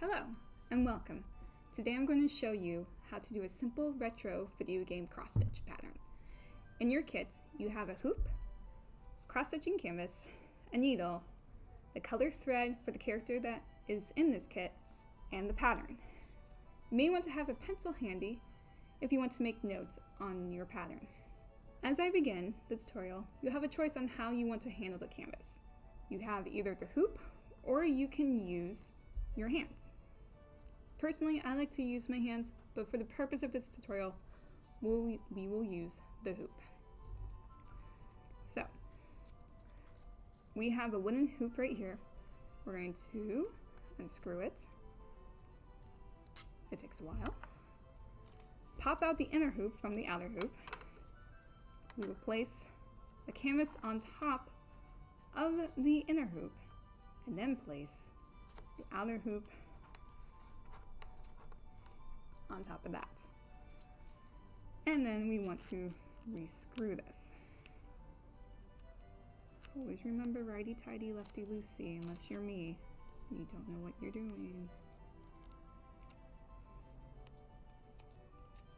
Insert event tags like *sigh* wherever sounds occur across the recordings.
Hello and welcome. Today I'm going to show you how to do a simple retro video game cross-stitch pattern. In your kit, you have a hoop, cross-stitching canvas, a needle, the color thread for the character that is in this kit, and the pattern. You may want to have a pencil handy if you want to make notes on your pattern. As I begin the tutorial, you have a choice on how you want to handle the canvas. You have either the hoop or you can use your hands. Personally, I like to use my hands, but for the purpose of this tutorial, we'll, we will use the hoop. So, we have a wooden hoop right here. We're going to unscrew it. It takes a while. Pop out the inner hoop from the outer hoop. We will place the canvas on top of the inner hoop and then place the outer hoop on top of that. And then we want to rescrew this. Always remember righty-tighty, lefty-loosey, unless you're me. You don't know what you're doing.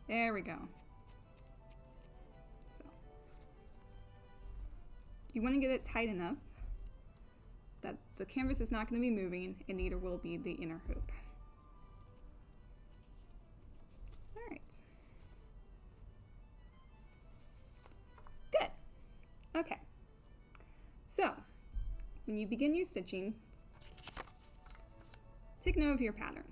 There we go. So, you want to get it tight enough that the canvas is not going to be moving and neither will be the inner hoop. Alright. Good. Okay. So, when you begin your stitching, take note of your pattern.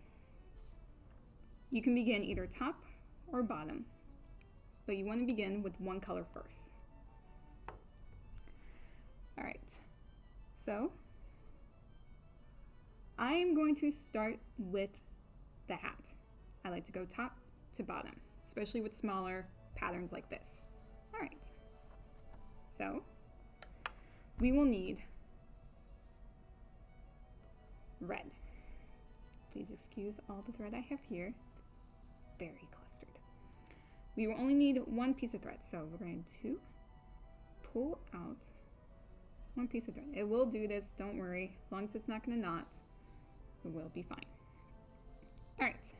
You can begin either top or bottom, but you want to begin with one color first. Alright, so I am going to start with the hat. I like to go top to bottom, especially with smaller patterns like this. All right, so we will need red. Please excuse all the thread I have here. It's very clustered. We will only need one piece of thread, so we're going to pull out one piece of thread. It will do this, don't worry, as long as it's not going to knot will be fine. All right,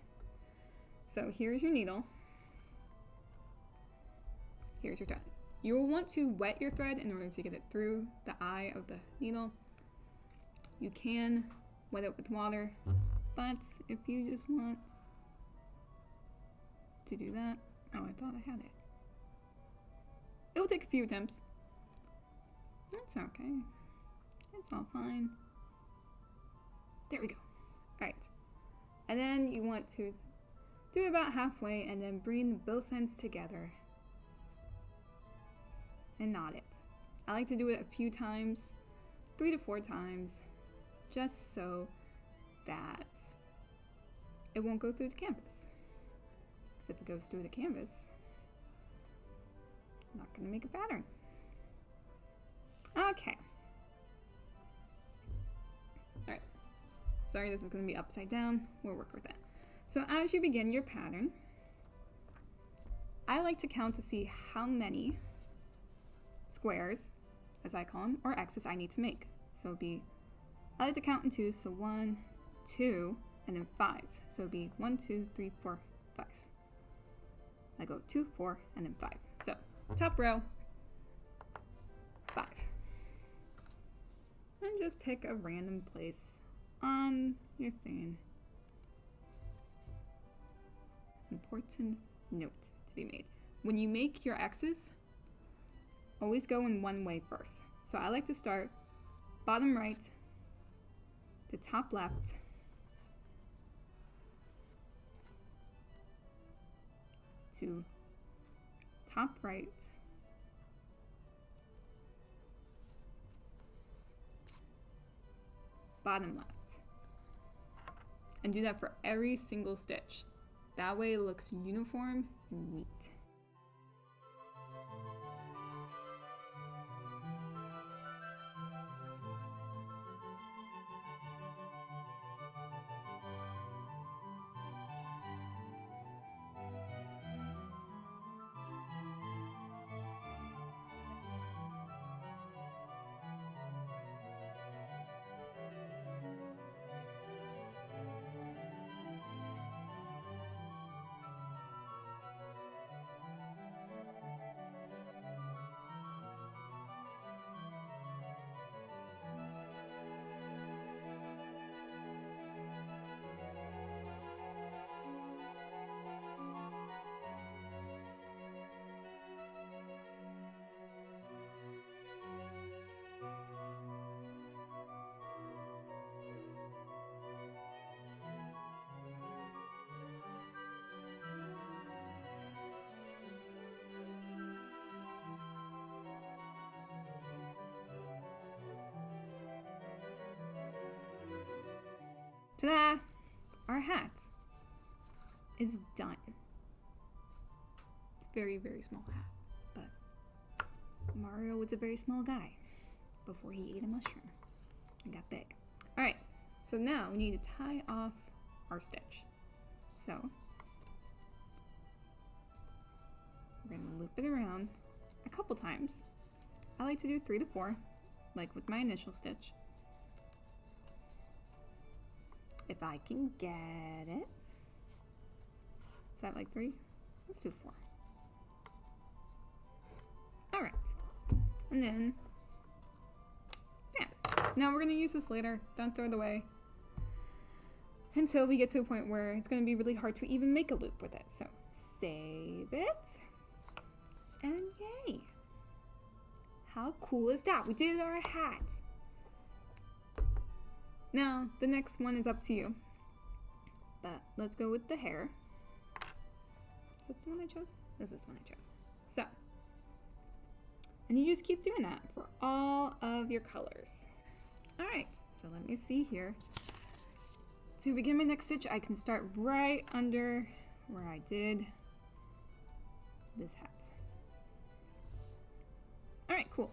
so here's your needle. Here's your thread. You will want to wet your thread in order to get it through the eye of the needle. You can wet it with water, but if you just want to do that, oh, I thought I had it. It will take a few attempts. That's okay. It's all fine. There we go. Alright. And then you want to do about halfway and then bring both ends together and knot it. I like to do it a few times, three to four times, just so that it won't go through the canvas. Because if it goes through the canvas, I'm not going to make a pattern. Okay. Sorry, this is going to be upside down. We'll work with that. So as you begin your pattern, I like to count to see how many squares, as I call them, or X's I need to make. So it'd be, I like to count in twos, so one, two, and then five. So it'd be one, two, three, four, five. I go two, four, and then five. So top row, five. And just pick a random place Um, on your thing. Important note to be made. When you make your X's, always go in one way first. So I like to start bottom right to top left to top right bottom left and do that for every single stitch. That way it looks uniform and neat. Ta-da! Our hat is done. It's very, very small hat, but Mario was a very small guy before he ate a mushroom and got big. All right, so now we need to tie off our stitch. So we're gonna loop it around a couple times. I like to do three to four, like with my initial stitch. If I can get it. Is that like three? Let's do four. All right. And then, yeah. Now we're gonna use this later. Don't throw it away. Until we get to a point where it's gonna be really hard to even make a loop with it. So save it. And yay. How cool is that? We did our hat. Now, the next one is up to you. But let's go with the hair. Is that the one I chose? This is the one I chose. So, and you just keep doing that for all of your colors. All right, so let me see here. To begin my next stitch, I can start right under where I did this hat. All right, cool.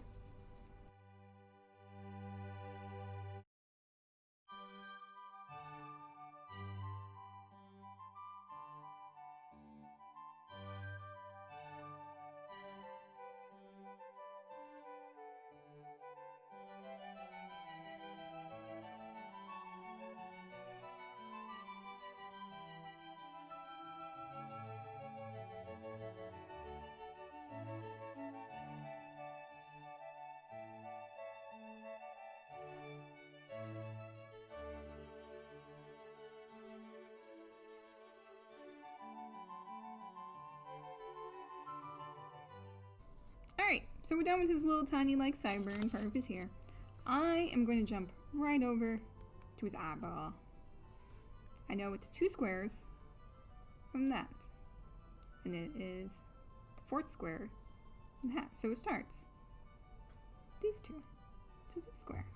Alright, so we're done with his little tiny like sideburn part of his hair. I am going to jump right over to his eyeball. I know it's two squares from that. And it is the fourth square from that. So it starts these two to this square.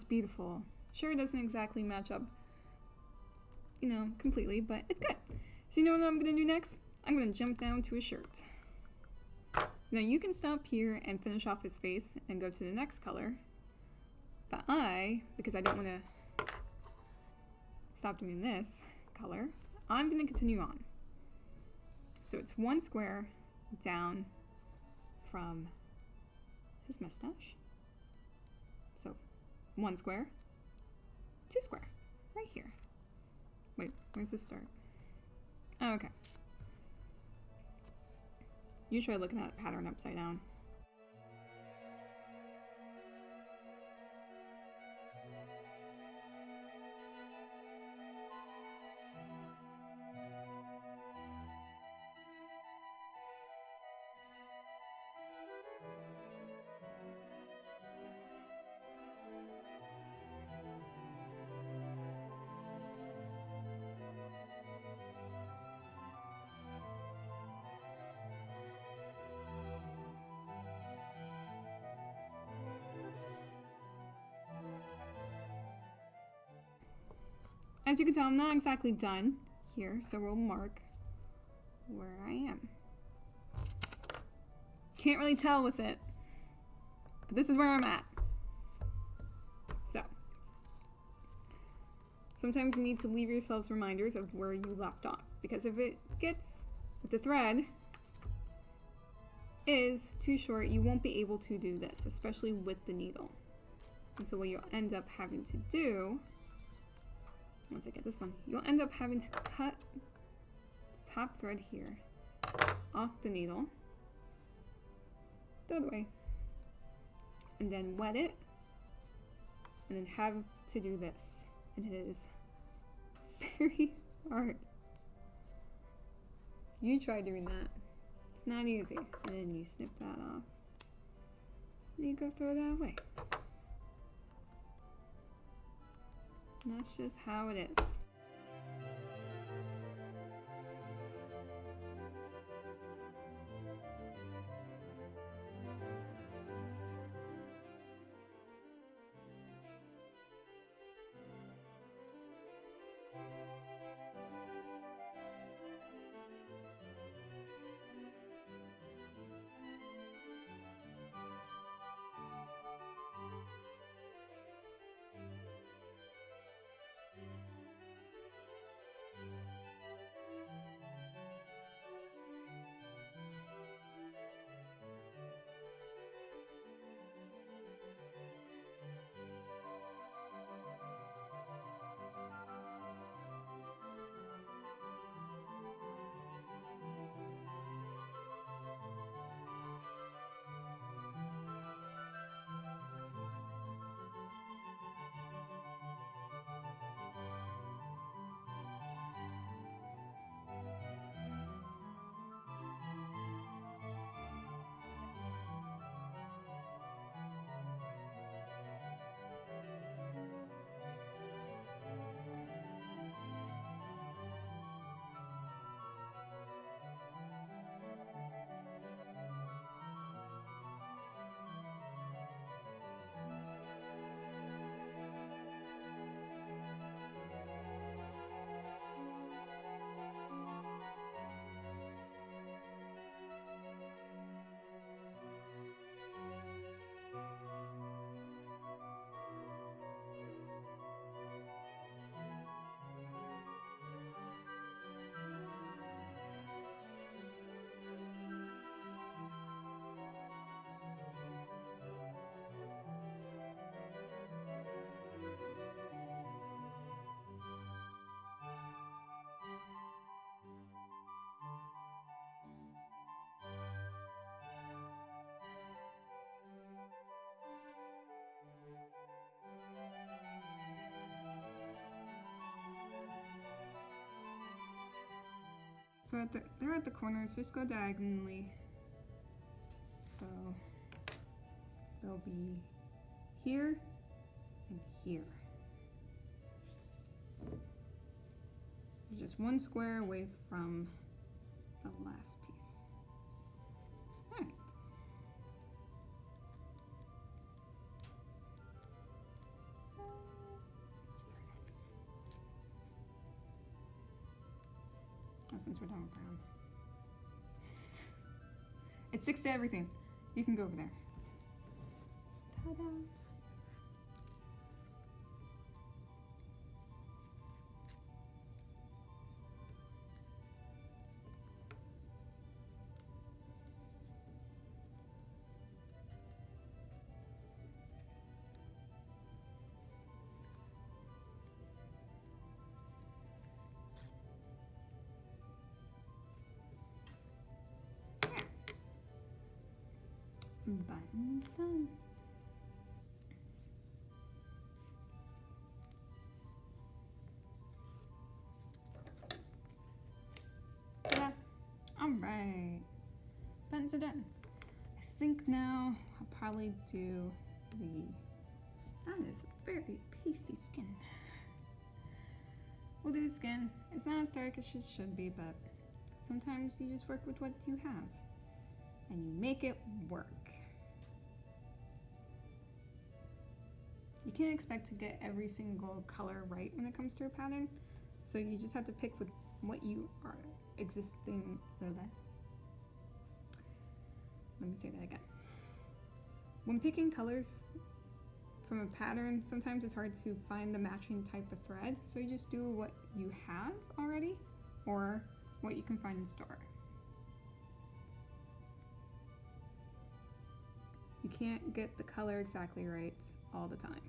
It's beautiful. Sure, it doesn't exactly match up, you know, completely, but it's good. So you know what I'm gonna do next? I'm gonna jump down to a shirt. Now you can stop here and finish off his face and go to the next color. But I, because I don't wanna stop doing this color, I'm gonna continue on. So it's one square down from his mustache. One square, two square, right here. Wait, where's this start? Oh, okay. You try looking at the pattern upside down. As you can tell, I'm not exactly done here, so we'll mark where I am. Can't really tell with it, but this is where I'm at. So, sometimes you need to leave yourselves reminders of where you left off, because if it gets, if the thread is too short, you won't be able to do this, especially with the needle. And so what you'll end up having to do once I get this one, you'll end up having to cut the top thread here off the needle the other way and then wet it and then have to do this and it is *laughs* very hard. You try doing that. It's not easy. And then you snip that off. And you go throw that away. That's just how it is. So at the, they're at the corners, just go diagonally. So they'll be here and here. just one square away from the last Oh, since we're done with brown. *laughs* it sticks to everything. You can go over there. Ta-da! Done. Yeah. All right. Buttons are done. I think now I'll probably do the, that is very pasty skin. *laughs* We'll do skin. It's not as dark as it should be, but sometimes you just work with what you have and you make it work. Can't expect to get every single color right when it comes to a pattern, so you just have to pick with what you are existing. Let me say that again. When picking colors from a pattern, sometimes it's hard to find the matching type of thread, so you just do what you have already or what you can find in store. You can't get the color exactly right all the time.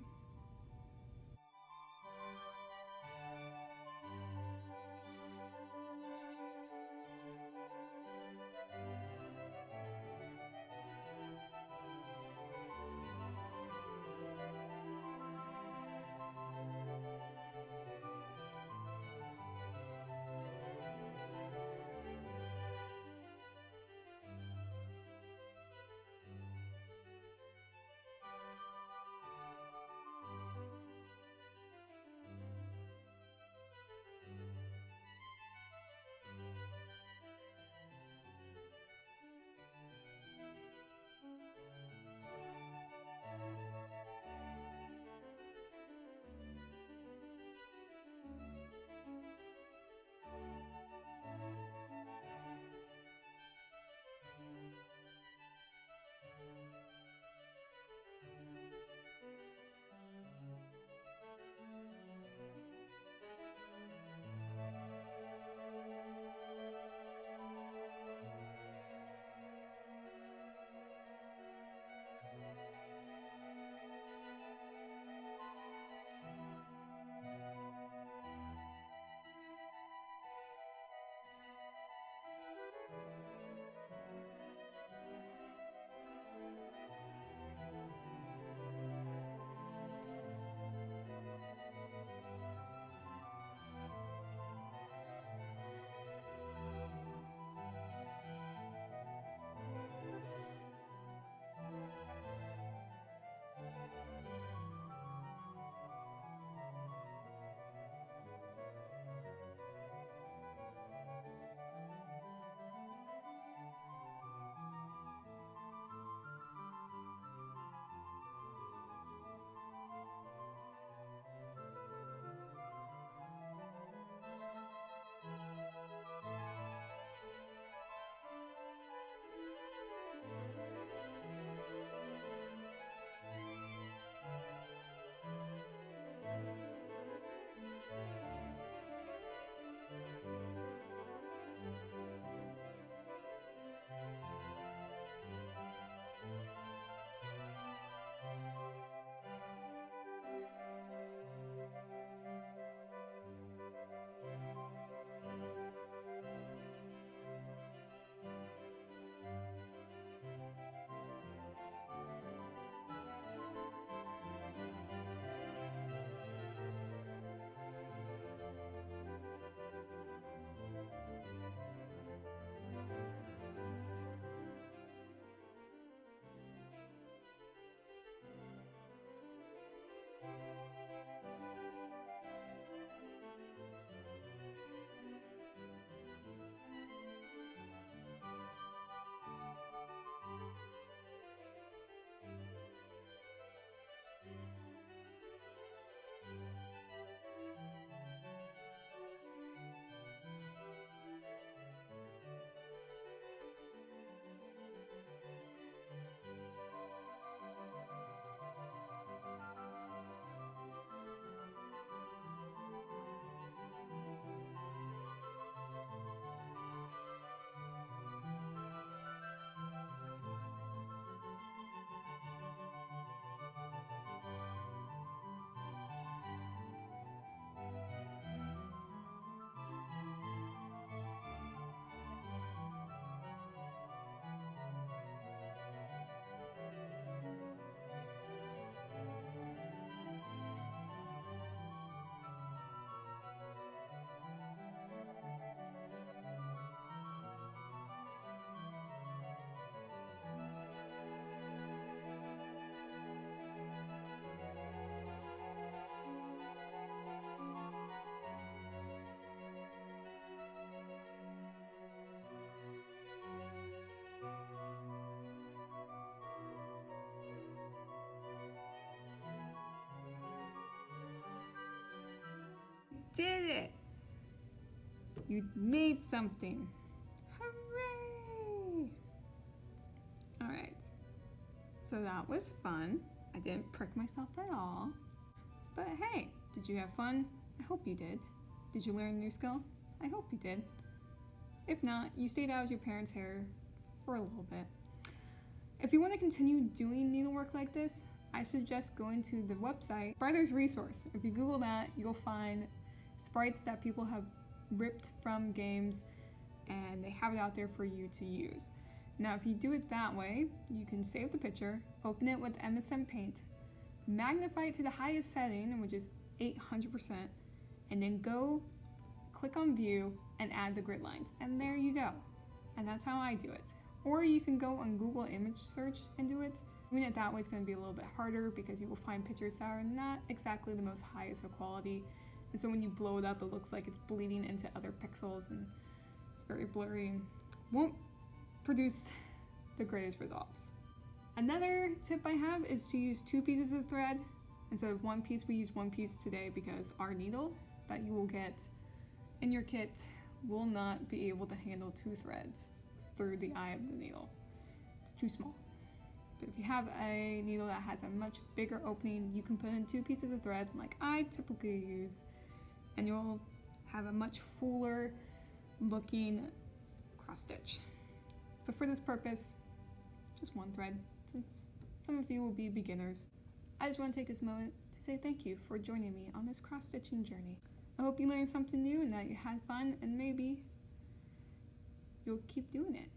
Did it! You made something. Hooray! Alright. So that was fun. I didn't prick myself at all. But hey, did you have fun? I hope you did. Did you learn a new skill? I hope you did. If not, you stayed out of your parents' hair for a little bit. If you want to continue doing needlework like this, I suggest going to the website Spriters Resource. If you Google that, you'll find sprites that people have ripped from games and they have it out there for you to use. Now, if you do it that way, you can save the picture, open it with MSN Paint, magnify it to the highest setting, which is 800%, and then go click on View and add the grid lines. And there you go. And that's how I do it. Or you can go on Google image search and do it. Doing it that way is going to be a little bit harder because you will find pictures that are not exactly the most highest of quality. And so when you blow it up, it looks like it's bleeding into other pixels and it's very blurry and won't produce the greatest results. Another tip I have is to use two pieces of thread instead of one piece. We use one piece today because our needle that you will get in your kit will not be able to handle two threads through the eye of the needle. It's too small. But if you have a needle that has a much bigger opening, you can put in two pieces of thread like I typically use, and you'll have a much fuller looking cross stitch. But for this purpose, just one thread, since some of you will be beginners. I just want to take this moment to say thank you for joining me on this cross-stitching journey. I hope you learned something new and that you had fun and maybe you'll keep doing it.